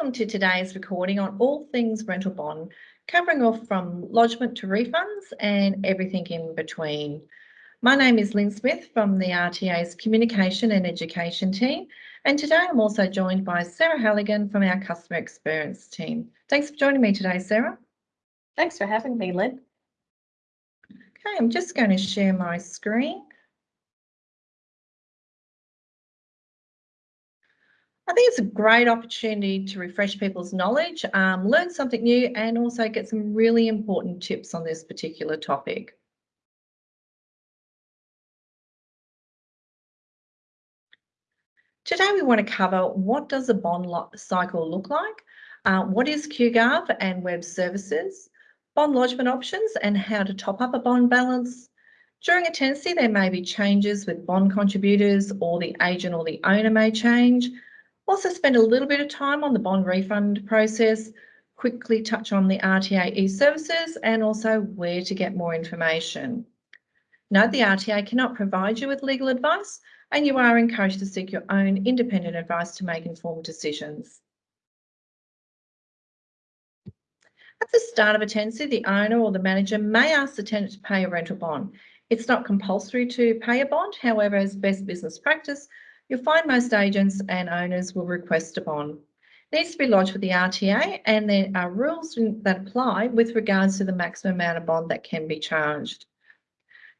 Welcome to today's recording on all things rental bond, covering off from lodgement to refunds and everything in between. My name is Lynn Smith from the RTA's Communication and Education team, and today I'm also joined by Sarah Halligan from our Customer Experience team. Thanks for joining me today, Sarah. Thanks for having me, Lynn. Okay, I'm just going to share my screen. I think it's a great opportunity to refresh people's knowledge, um, learn something new, and also get some really important tips on this particular topic. Today we want to cover what does a bond cycle look like, uh, what is QGov and web services, bond lodgement options and how to top up a bond balance. During a tenancy there may be changes with bond contributors or the agent or the owner may change, also spend a little bit of time on the bond refund process, quickly touch on the RTA e-services and also where to get more information. Note the RTA cannot provide you with legal advice and you are encouraged to seek your own independent advice to make informed decisions. At the start of a tenancy, the owner or the manager may ask the tenant to pay a rental bond. It's not compulsory to pay a bond, however, as best business practice, You'll find most agents and owners will request a bond. It needs to be lodged with the RTA and there are rules that apply with regards to the maximum amount of bond that can be charged.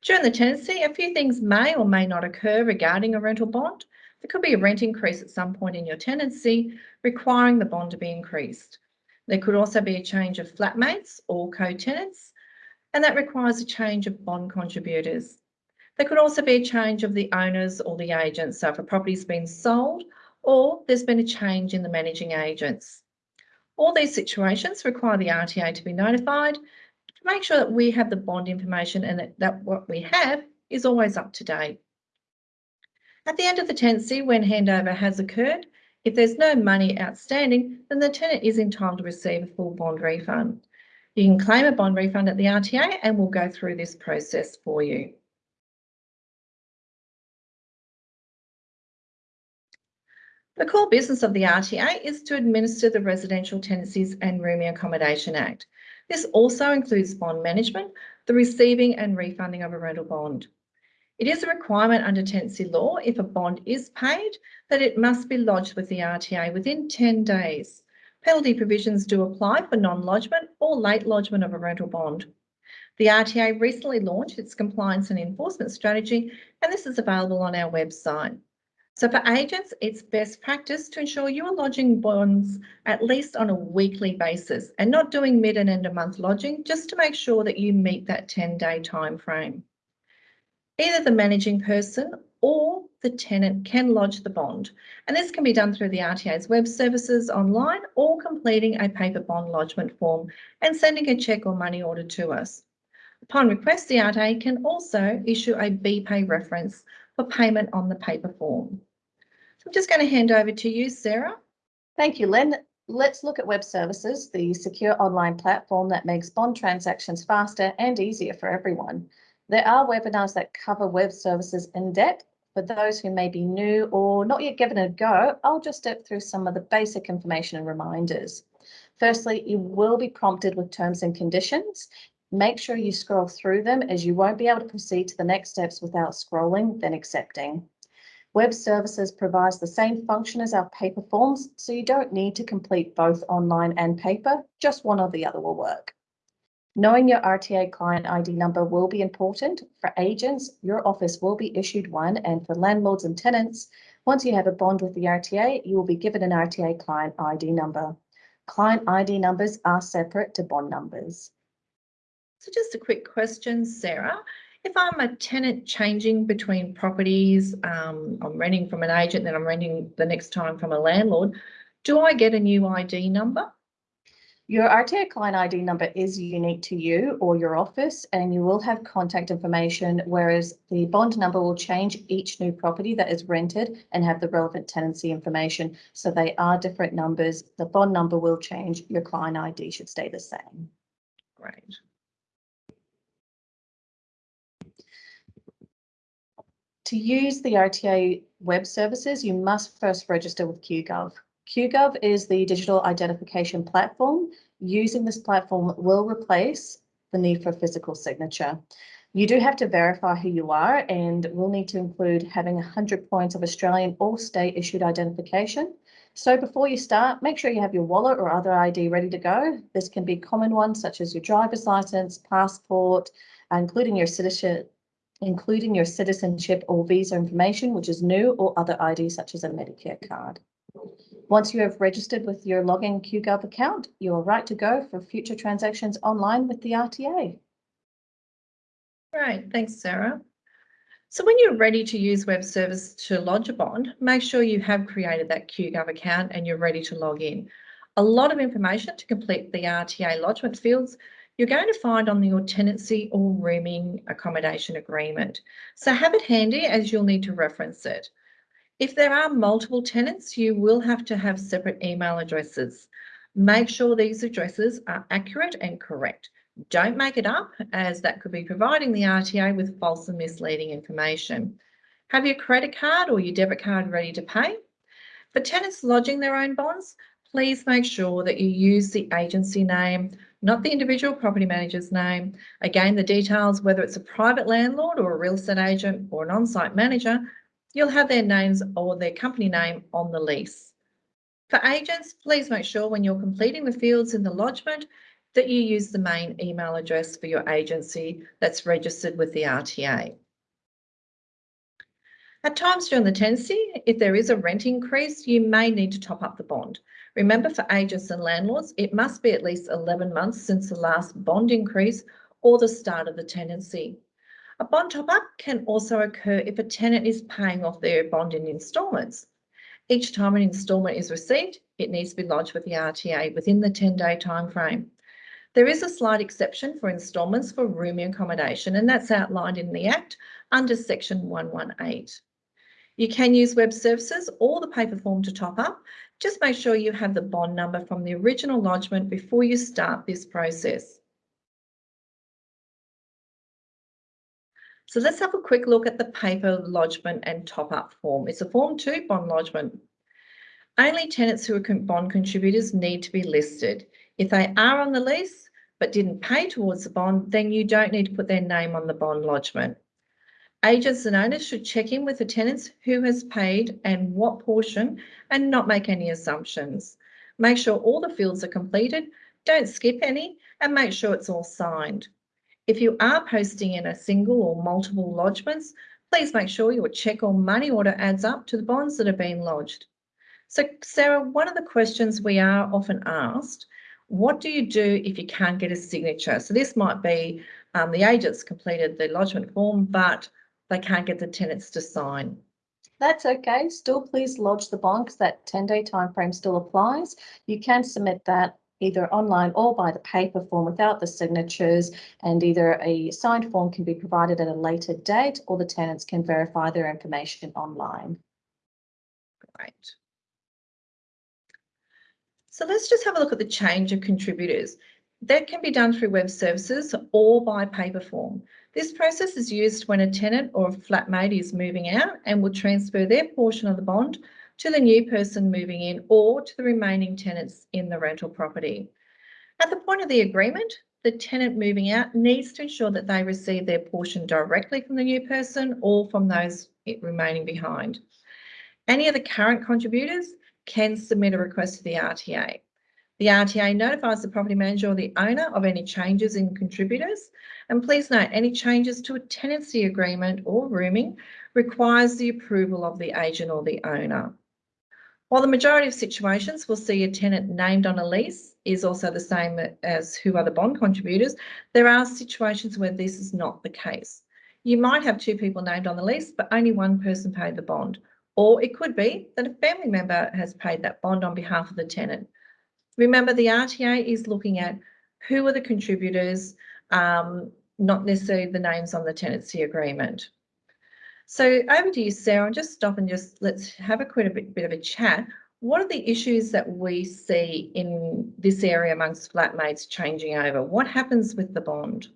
During the tenancy, a few things may or may not occur regarding a rental bond. There could be a rent increase at some point in your tenancy, requiring the bond to be increased. There could also be a change of flatmates or co-tenants, and that requires a change of bond contributors. There could also be a change of the owners or the agents. So if a property's been sold or there's been a change in the managing agents. All these situations require the RTA to be notified to make sure that we have the bond information and that, that what we have is always up to date. At the end of the tenancy, when handover has occurred, if there's no money outstanding, then the tenant is entitled to receive a full bond refund. You can claim a bond refund at the RTA and we'll go through this process for you. The core business of the RTA is to administer the Residential Tenancies and Rooming Accommodation Act. This also includes bond management, the receiving and refunding of a rental bond. It is a requirement under tenancy law if a bond is paid that it must be lodged with the RTA within 10 days. Penalty provisions do apply for non-lodgement or late lodgement of a rental bond. The RTA recently launched its compliance and enforcement strategy and this is available on our website. So for agents, it's best practice to ensure you are lodging bonds at least on a weekly basis and not doing mid and end of month lodging just to make sure that you meet that 10 day time frame. Either the managing person or the tenant can lodge the bond and this can be done through the RTA's web services online or completing a paper bond lodgement form and sending a cheque or money order to us. Upon request, the RTA can also issue a BPay reference for payment on the paper form. I'm just going to hand over to you, Sarah. Thank you, Lynn. Let's look at web services, the secure online platform that makes bond transactions faster and easier for everyone. There are webinars that cover web services in depth. For those who may be new or not yet given a go, I'll just step through some of the basic information and reminders. Firstly, you will be prompted with terms and conditions. Make sure you scroll through them as you won't be able to proceed to the next steps without scrolling, then accepting. Web Services provides the same function as our paper forms, so you don't need to complete both online and paper, just one or the other will work. Knowing your RTA client ID number will be important. For agents, your office will be issued one, and for landlords and tenants, once you have a bond with the RTA, you will be given an RTA client ID number. Client ID numbers are separate to bond numbers. So just a quick question, Sarah. If I'm a tenant changing between properties, um, I'm renting from an agent, then I'm renting the next time from a landlord, do I get a new ID number? Your RTA client ID number is unique to you or your office, and you will have contact information, whereas the bond number will change each new property that is rented and have the relevant tenancy information. So they are different numbers. The bond number will change. Your client ID should stay the same. Great. To use the RTA web services, you must first register with QGov. QGov is the digital identification platform. Using this platform will replace the need for physical signature. You do have to verify who you are and will need to include having 100 points of Australian or state issued identification. So before you start, make sure you have your wallet or other ID ready to go. This can be common ones such as your driver's license, passport, uh, including your citizenship, including your citizenship or visa information, which is new, or other ID such as a Medicare card. Once you have registered with your login QGov account, you are right to go for future transactions online with the RTA. Great, thanks, Sarah. So when you're ready to use web service to lodge a bond, make sure you have created that QGov account and you're ready to log in. A lot of information to complete the RTA lodgement fields you're going to find on your tenancy or rooming accommodation agreement. So have it handy as you'll need to reference it. If there are multiple tenants, you will have to have separate email addresses. Make sure these addresses are accurate and correct. Don't make it up as that could be providing the RTA with false and misleading information. Have your credit card or your debit card ready to pay. For tenants lodging their own bonds, please make sure that you use the agency name, not the individual property manager's name. Again, the details, whether it's a private landlord or a real estate agent or an on-site manager, you'll have their names or their company name on the lease. For agents, please make sure when you're completing the fields in the lodgement that you use the main email address for your agency that's registered with the RTA. At times during the tenancy, if there is a rent increase, you may need to top up the bond. Remember for agents and landlords, it must be at least 11 months since the last bond increase or the start of the tenancy. A bond top up can also occur if a tenant is paying off their bond in instalments. Each time an instalment is received, it needs to be lodged with the RTA within the 10 day time frame. There is a slight exception for instalments for rooming accommodation, and that's outlined in the Act under section 118. You can use web services or the paper form to top up. Just make sure you have the bond number from the original lodgement before you start this process. So let's have a quick look at the paper lodgement and top up form. It's a form two bond lodgement. Only tenants who are bond contributors need to be listed. If they are on the lease but didn't pay towards the bond, then you don't need to put their name on the bond lodgement. Agents and owners should check in with the tenants who has paid and what portion and not make any assumptions. Make sure all the fields are completed, don't skip any and make sure it's all signed. If you are posting in a single or multiple lodgements, please make sure your cheque or money order adds up to the bonds that are being lodged. So Sarah, one of the questions we are often asked what do you do if you can't get a signature? So this might be um, the agent's completed the lodgement form, but they can't get the tenants to sign. That's okay. Still, please lodge the bond because that 10 day time frame still applies. You can submit that either online or by the paper form without the signatures and either a signed form can be provided at a later date or the tenants can verify their information online. Great. So let's just have a look at the change of contributors. That can be done through web services or by paper form. This process is used when a tenant or a flatmate is moving out and will transfer their portion of the bond to the new person moving in or to the remaining tenants in the rental property. At the point of the agreement, the tenant moving out needs to ensure that they receive their portion directly from the new person or from those remaining behind. Any of the current contributors can submit a request to the RTA. The RTA notifies the property manager or the owner of any changes in contributors. And please note, any changes to a tenancy agreement or rooming requires the approval of the agent or the owner. While the majority of situations will see a tenant named on a lease is also the same as who are the bond contributors, there are situations where this is not the case. You might have two people named on the lease, but only one person paid the bond. Or it could be that a family member has paid that bond on behalf of the tenant. Remember, the RTA is looking at who are the contributors, um, not necessarily the names on the tenancy agreement. So over to you, Sarah, just stop and just let's have a quick a bit, bit of a chat. What are the issues that we see in this area amongst flatmates changing over? What happens with the bond?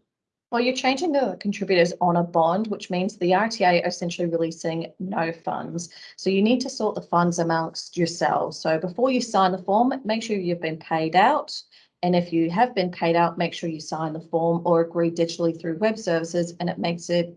Well, you're changing the contributors on a bond, which means the RTA are essentially releasing no funds. So you need to sort the funds amongst yourselves. So before you sign the form, make sure you've been paid out. And if you have been paid out, make sure you sign the form or agree digitally through web services and it makes it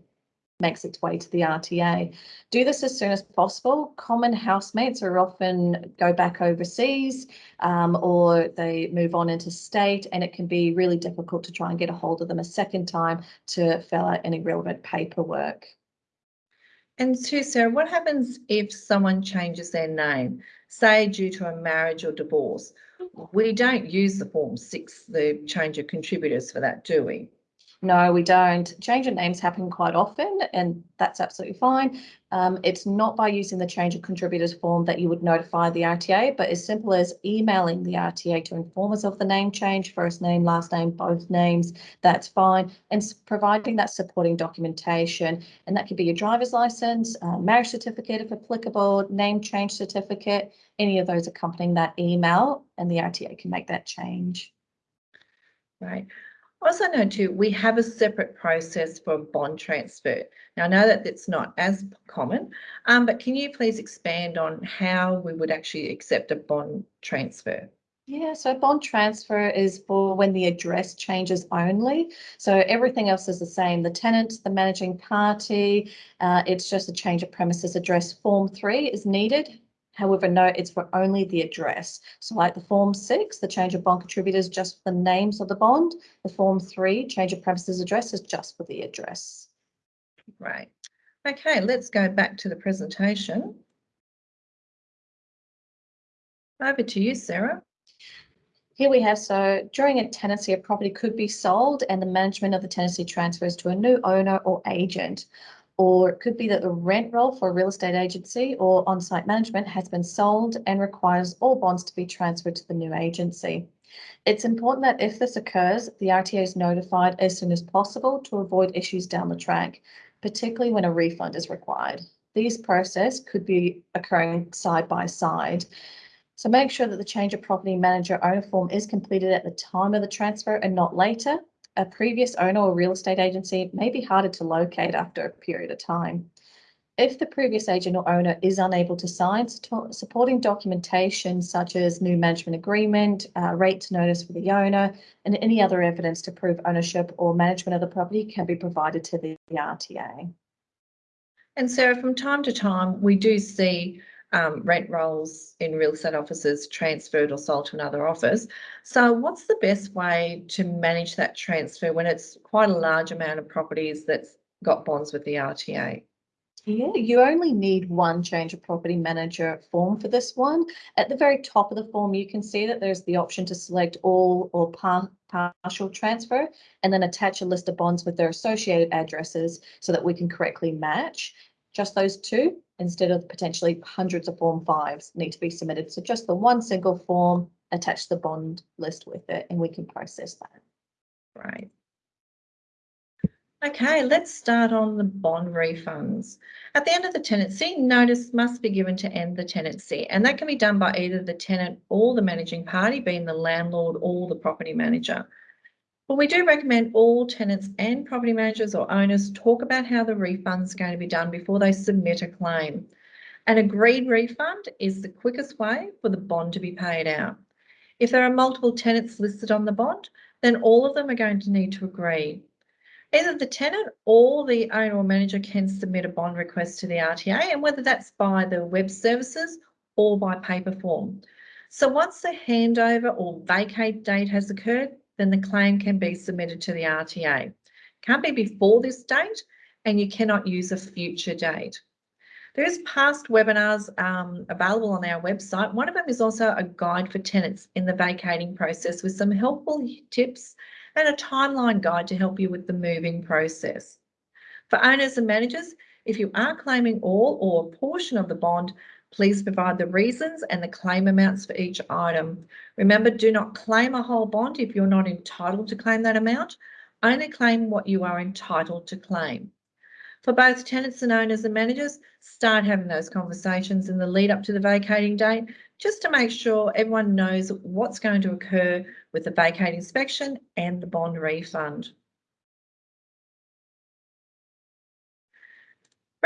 makes its way to the RTA. Do this as soon as possible. Common housemates are often go back overseas um, or they move on into state and it can be really difficult to try and get a hold of them a second time to fill out any relevant paperwork. And too, Sarah, what happens if someone changes their name, say due to a marriage or divorce? We don't use the form six, the change of contributors for that, do we? No, we don't. Change of names happen quite often, and that's absolutely fine. Um, it's not by using the change of contributors form that you would notify the RTA, but as simple as emailing the RTA to inform us of the name change, first name, last name, both names, that's fine. And providing that supporting documentation, and that could be your driver's license, uh, marriage certificate if applicable, name change certificate, any of those accompanying that email, and the RTA can make that change. Right. Also know too, we have a separate process for bond transfer. Now I know that it's not as common, um, but can you please expand on how we would actually accept a bond transfer? Yeah, so bond transfer is for when the address changes only. So everything else is the same. The tenant, the managing party, uh, it's just a change of premises address. Form three is needed However, no, it's for only the address. So like the form six, the change of bond contributors just for the names of the bond. The form three, change of premises address is just for the address. Right. Okay, let's go back to the presentation. Over to you, Sarah. Here we have, so during a tenancy, a property could be sold and the management of the tenancy transfers to a new owner or agent or it could be that the rent roll for a real estate agency or on-site management has been sold and requires all bonds to be transferred to the new agency. It's important that if this occurs, the RTA is notified as soon as possible to avoid issues down the track, particularly when a refund is required. These process could be occurring side by side. So make sure that the change of property manager owner form is completed at the time of the transfer and not later a previous owner or real estate agency may be harder to locate after a period of time. If the previous agent or owner is unable to sign, supporting documentation such as new management agreement, uh, rates notice for the owner, and any other evidence to prove ownership or management of the property can be provided to the RTA. And Sarah, from time to time, we do see um, rent rolls in real estate offices transferred or sold to another office. So what's the best way to manage that transfer when it's quite a large amount of properties that's got bonds with the RTA? Yeah, you only need one change of property manager form for this one. At the very top of the form, you can see that there's the option to select all or par partial transfer and then attach a list of bonds with their associated addresses so that we can correctly match just those two instead of potentially hundreds of form fives need to be submitted. So just the one single form, attach the bond list with it and we can process that. Right. Okay, let's start on the bond refunds. At the end of the tenancy, notice must be given to end the tenancy, and that can be done by either the tenant or the managing party, being the landlord or the property manager. Well, we do recommend all tenants and property managers or owners talk about how the refund is going to be done before they submit a claim. An agreed refund is the quickest way for the bond to be paid out. If there are multiple tenants listed on the bond, then all of them are going to need to agree. Either the tenant or the owner or manager can submit a bond request to the RTA and whether that's by the web services or by paper form. So once the handover or vacate date has occurred, then the claim can be submitted to the RTA. Can't be before this date and you cannot use a future date. There is past webinars um, available on our website. One of them is also a guide for tenants in the vacating process with some helpful tips and a timeline guide to help you with the moving process. For owners and managers, if you are claiming all or a portion of the bond, Please provide the reasons and the claim amounts for each item. Remember, do not claim a whole bond if you're not entitled to claim that amount. Only claim what you are entitled to claim. For both tenants and owners and managers, start having those conversations in the lead up to the vacating date, just to make sure everyone knows what's going to occur with the vacate inspection and the bond refund.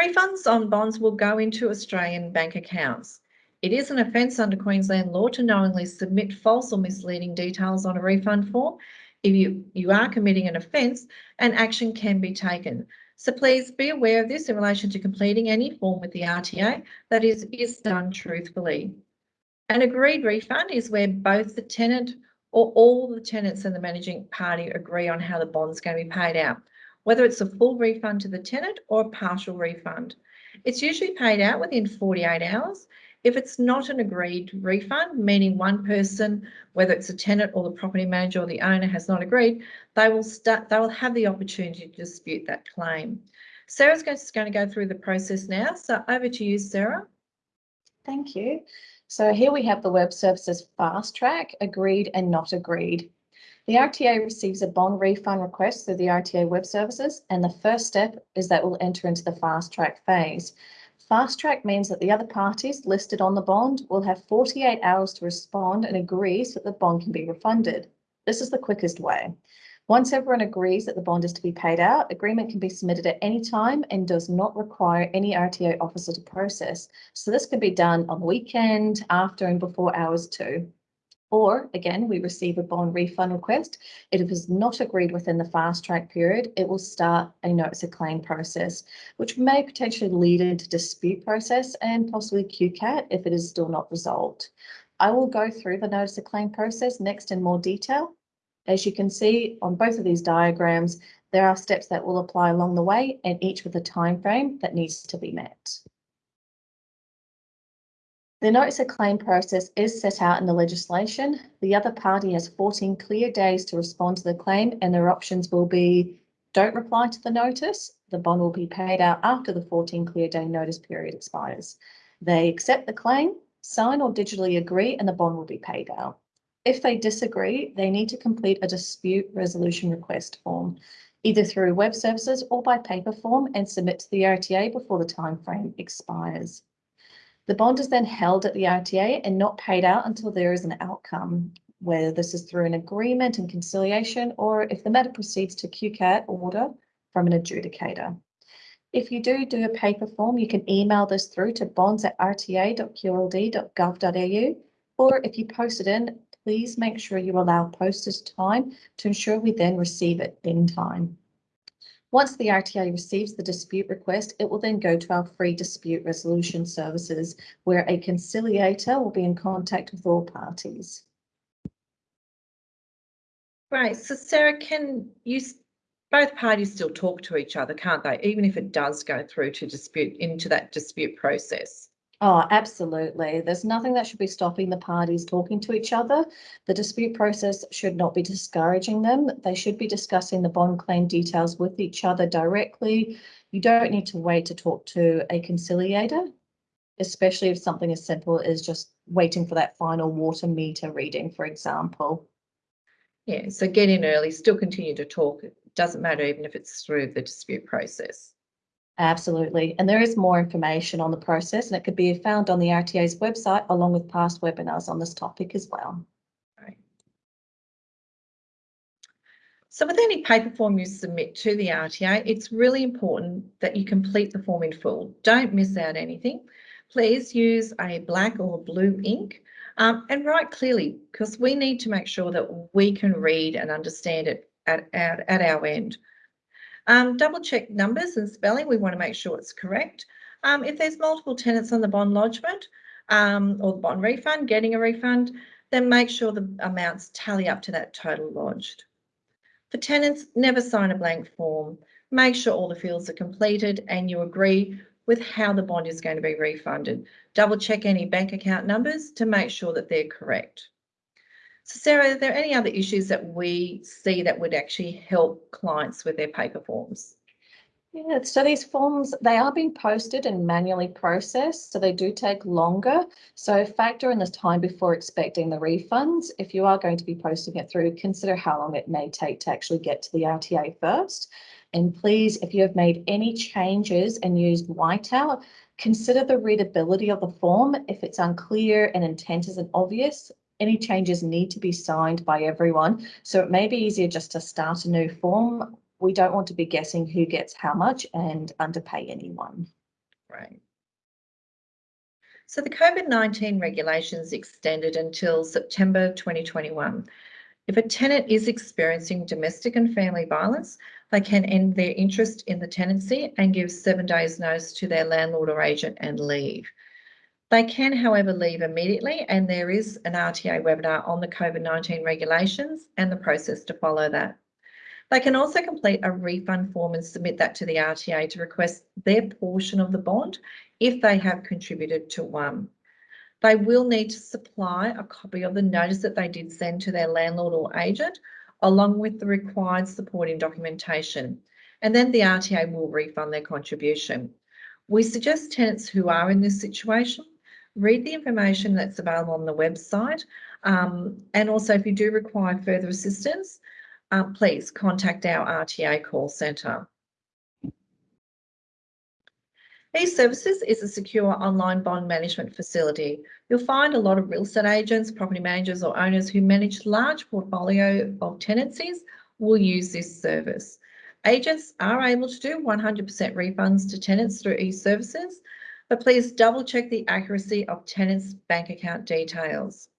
Refunds on bonds will go into Australian bank accounts. It is an offence under Queensland law to knowingly submit false or misleading details on a refund form. If you, you are committing an offence, an action can be taken. So please be aware of this in relation to completing any form with the RTA that is, is done truthfully. An agreed refund is where both the tenant or all the tenants and the managing party agree on how the bond's going to be paid out, whether it's a full refund to the tenant or a partial refund. It's usually paid out within 48 hours if it's not an agreed refund, meaning one person, whether it's a tenant or the property manager or the owner has not agreed, they will start, they will have the opportunity to dispute that claim. Sarah's going to go through the process now. So over to you, Sarah. Thank you. So here we have the web services fast track, agreed and not agreed. The RTA receives a bond refund request through the RTA web services, and the first step is that we'll enter into the fast track phase. Fast track means that the other parties listed on the bond will have 48 hours to respond and agree so that the bond can be refunded. This is the quickest way. Once everyone agrees that the bond is to be paid out, agreement can be submitted at any time and does not require any RTA officer to process. So this can be done on the weekend, after and before hours too. Or again, we receive a bond refund request. If it is not agreed within the fast track period, it will start a notice of claim process, which may potentially lead into dispute process and possibly QCAT if it is still not resolved. I will go through the notice of claim process next in more detail. As you can see on both of these diagrams, there are steps that will apply along the way and each with a time frame that needs to be met. The notice of claim process is set out in the legislation. The other party has 14 clear days to respond to the claim and their options will be don't reply to the notice. The bond will be paid out after the 14 clear day notice period expires. They accept the claim, sign or digitally agree and the bond will be paid out. If they disagree, they need to complete a dispute resolution request form, either through web services or by paper form and submit to the RTA before the time frame expires. The bond is then held at the RTA and not paid out until there is an outcome, whether this is through an agreement and conciliation or if the matter proceeds to QCAT order from an adjudicator. If you do do a paper form, you can email this through to bonds at rta.qld.gov.au or if you post it in, please make sure you allow postage time to ensure we then receive it in time. Once the RTA receives the dispute request, it will then go to our free dispute resolution services where a conciliator will be in contact with all parties. Right, so Sarah, can you, both parties still talk to each other, can't they? Even if it does go through to dispute, into that dispute process? Oh, absolutely. There's nothing that should be stopping the parties talking to each other. The dispute process should not be discouraging them. They should be discussing the bond claim details with each other directly. You don't need to wait to talk to a conciliator, especially if something as simple as just waiting for that final water meter reading, for example. Yeah, so get in early, still continue to talk. It doesn't matter even if it's through the dispute process. Absolutely. And there is more information on the process and it could be found on the RTA's website along with past webinars on this topic as well. So with any paper form you submit to the RTA, it's really important that you complete the form in full. Don't miss out anything. Please use a black or blue ink um, and write clearly because we need to make sure that we can read and understand it at, at, at our end. Um, double check numbers and spelling. We want to make sure it's correct. Um, if there's multiple tenants on the bond lodgement um, or the bond refund, getting a refund, then make sure the amounts tally up to that total lodged. For tenants, never sign a blank form. Make sure all the fields are completed and you agree with how the bond is going to be refunded. Double check any bank account numbers to make sure that they're correct. So Sarah, are there any other issues that we see that would actually help clients with their paper forms? Yeah, so these forms, they are being posted and manually processed, so they do take longer. So factor in the time before expecting the refunds. If you are going to be posting it through, consider how long it may take to actually get to the RTA first. And please, if you have made any changes and used whiteout, consider the readability of the form. If it's unclear and intent isn't obvious, any changes need to be signed by everyone. So it may be easier just to start a new form. We don't want to be guessing who gets how much and underpay anyone. Right. So the COVID-19 regulations extended until September 2021. If a tenant is experiencing domestic and family violence, they can end their interest in the tenancy and give seven days notice to their landlord or agent and leave. They can, however, leave immediately and there is an RTA webinar on the COVID-19 regulations and the process to follow that. They can also complete a refund form and submit that to the RTA to request their portion of the bond if they have contributed to one. They will need to supply a copy of the notice that they did send to their landlord or agent, along with the required supporting documentation. And then the RTA will refund their contribution. We suggest tenants who are in this situation read the information that's available on the website. Um, and also, if you do require further assistance, uh, please contact our RTA call centre. eServices is a secure online bond management facility. You'll find a lot of real estate agents, property managers or owners who manage large portfolio of tenancies will use this service. Agents are able to do 100% refunds to tenants through eServices, but please double check the accuracy of tenants' bank account details.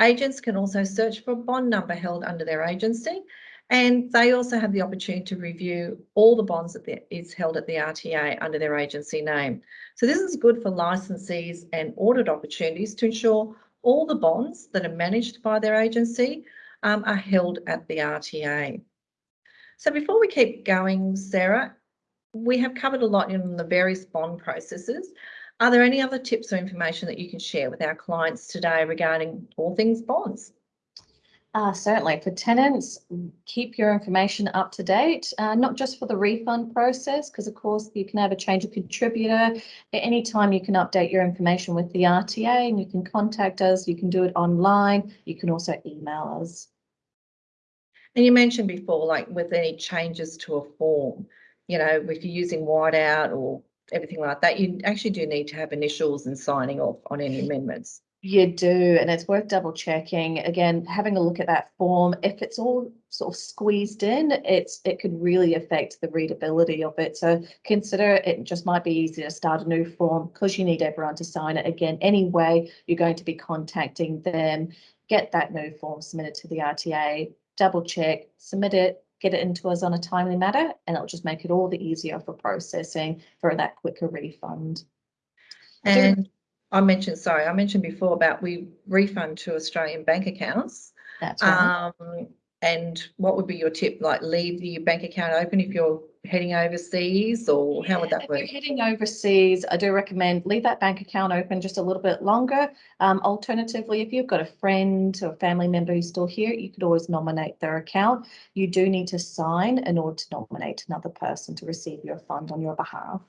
Agents can also search for a bond number held under their agency and they also have the opportunity to review all the bonds that is held at the RTA under their agency name. So this is good for licensees and audit opportunities to ensure all the bonds that are managed by their agency um, are held at the RTA. So before we keep going, Sarah, we have covered a lot in the various bond processes. Are there any other tips or information that you can share with our clients today regarding all things bonds? Uh, certainly for tenants, keep your information up to date, uh, not just for the refund process, because of course you can have a change of contributor. At any time you can update your information with the RTA and you can contact us. You can do it online. You can also email us. And you mentioned before, like with any changes to a form, you know, if you're using whiteout or everything like that, you actually do need to have initials and signing off on any amendments. You do, and it's worth double checking. Again, having a look at that form. If it's all sort of squeezed in, it's it could really affect the readability of it. So consider it just might be easier to start a new form because you need everyone to sign it. Again, anyway, you're going to be contacting them. Get that new form submitted to the RTA, double check, submit it, get it into us on a timely matter, and it'll just make it all the easier for processing for that quicker refund. And I mentioned, sorry, I mentioned before about we refund to Australian bank accounts. That's right. Um, and what would be your tip? Like leave the bank account open if you're heading overseas or how would that If work? you're heading overseas, I do recommend leave that bank account open just a little bit longer. Um, alternatively, if you've got a friend or family member who's still here, you could always nominate their account. You do need to sign in order to nominate another person to receive your fund on your behalf.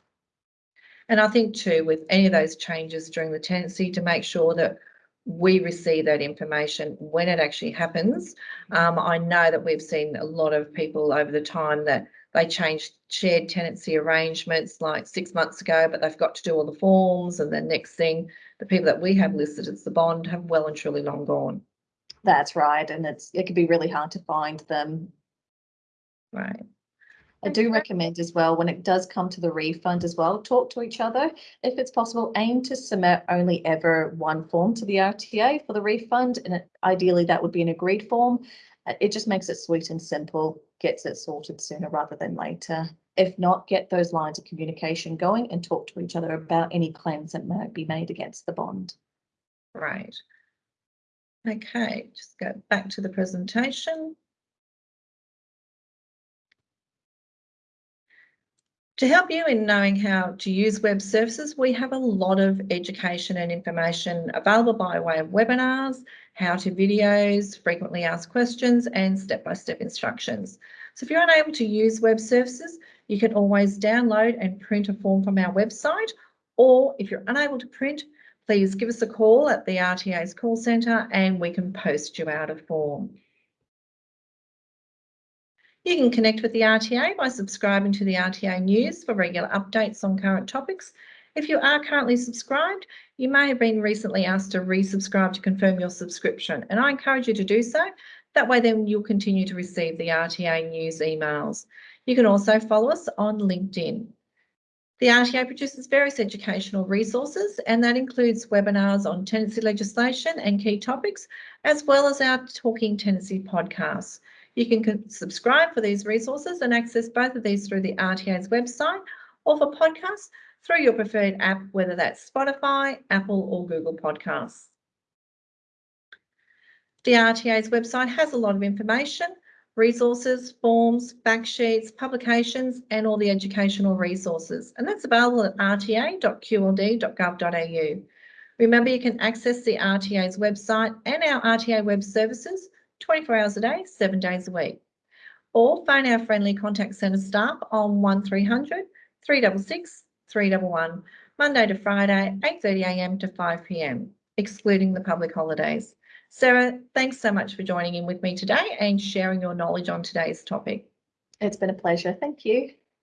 And I think too, with any of those changes during the tenancy, to make sure that we receive that information when it actually happens. Um, I know that we've seen a lot of people over the time that they changed shared tenancy arrangements like six months ago, but they've got to do all the forms. And then next thing, the people that we have listed as the bond have well and truly long gone. That's right. And it's it can be really hard to find them. Right. I do recommend as well, when it does come to the refund as well, talk to each other. If it's possible, aim to submit only ever one form to the RTA for the refund. And it- ideally that would be an agreed form. Uh, It just makes it sweet and simple, gets it sorted sooner rather than later. If not, get those lines of communication going and talk to each other about any claims that might be made against the bond. Right. Okay, just go back to the presentation. To help you in knowing how to use web services, we have a lot of education and information available by way of webinars, how-to videos, frequently asked questions, and step-by-step instructions. So if you're unable to use web services, you can always download and print a form from our website, or if you're unable to print, please give us a call at the RTA's call centre and we can post you out a form. You can connect with the RTA by subscribing to the RTA news for regular updates on current topics. If you are currently subscribed, you may have been recently asked to resubscribe to confirm your subscription, and I encourage you to do so. That way then you'll continue to receive the RTA news emails. You can also follow us on LinkedIn. The RTA produces various educational resources and that includes webinars on tenancy legislation and key topics, as well as our Talking Tenancy podcasts. You can subscribe for these resources and access both of these through the RTA's website or for podcasts through your preferred app, whether that's Spotify, Apple or Google Podcasts. The RTA's website has a lot of information, resources, forms, fact sheets, publications, and all the educational resources. And that's available at rta.qld.gov.au. Remember, you can access the RTA's website and our RTA web services 24 hours a day, seven days a week. Or phone our friendly contact centre staff on 1300 366 311, Monday to Friday, 8.30am to 5pm, excluding the public holidays. Sarah, thanks so much for joining in with me today and sharing your knowledge on today's topic. It's been a pleasure. Thank you.